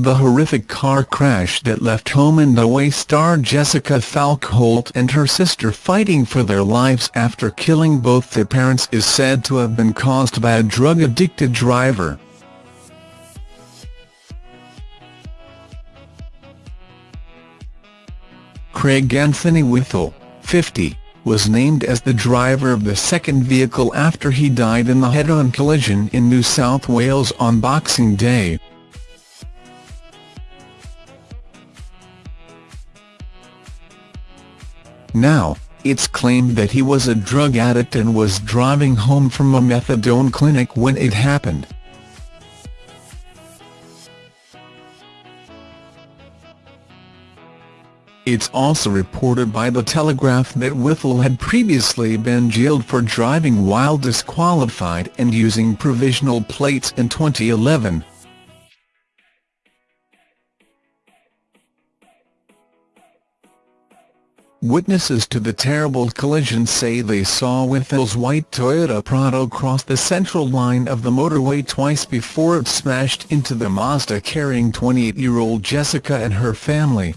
The horrific car crash that left Home and Away star Jessica Falkholt and her sister fighting for their lives after killing both their parents is said to have been caused by a drug-addicted driver. Craig Anthony Whittle, 50, was named as the driver of the second vehicle after he died in the head-on collision in New South Wales on Boxing Day. Now, it's claimed that he was a drug addict and was driving home from a methadone clinic when it happened. It's also reported by The Telegraph that Whittle had previously been jailed for driving while disqualified and using provisional plates in 2011. Witnesses to the terrible collision say they saw Whittle's white Toyota Prado cross the central line of the motorway twice before it smashed into the Mazda carrying 28-year-old Jessica and her family.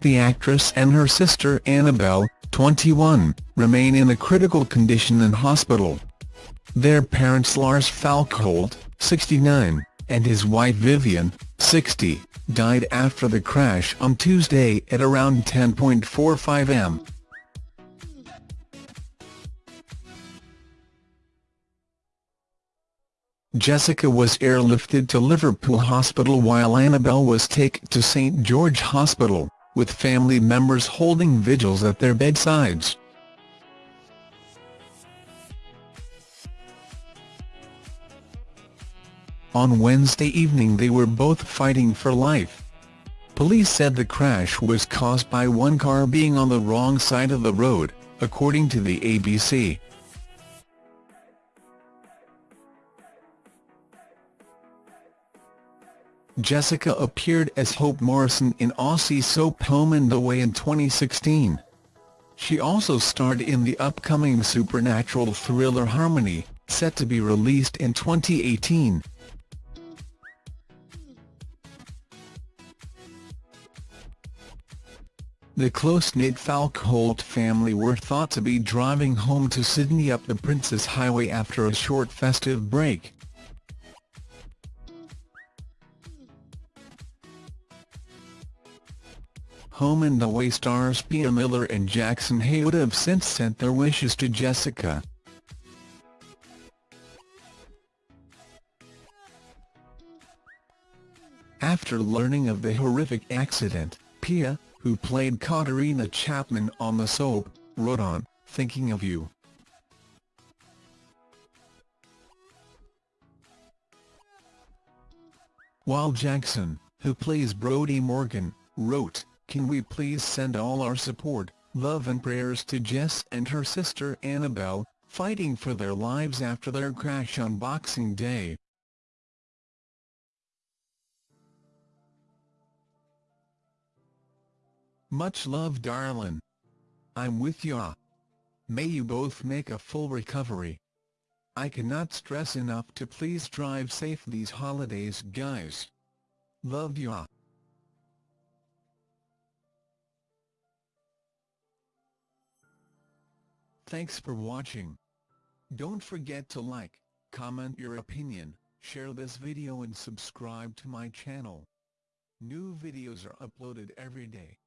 The actress and her sister Annabelle, 21, remain in a critical condition in hospital. Their parents Lars Falkholt, 69, and his wife Vivian, 60, died after the crash on Tuesday at around 10.45 am. Jessica was airlifted to Liverpool Hospital while Annabelle was taken to St George Hospital, with family members holding vigils at their bedsides. On Wednesday evening they were both fighting for life. Police said the crash was caused by one car being on the wrong side of the road, according to the ABC. Jessica appeared as Hope Morrison in Aussie soap Home and Away in 2016. She also starred in the upcoming supernatural thriller Harmony, set to be released in 2018. The close-knit Falkholt family were thought to be driving home to Sydney up the Princes Highway after a short festive break. Home and Away stars Pia Miller and Jackson Heywood have since sent their wishes to Jessica. After learning of the horrific accident, Pia, who played Katarina Chapman on the soap, wrote on, Thinking of You. While Jackson, who plays Brody Morgan, wrote, Can we please send all our support, love and prayers to Jess and her sister Annabelle, fighting for their lives after their crash on Boxing Day. Much love darlin'. I'm with ya. May you both make a full recovery. I cannot stress enough to please drive safe these holidays guys. Love ya. Thanks for watching. Don't forget to like, comment your opinion, share this video and subscribe to my channel. New videos are uploaded every day.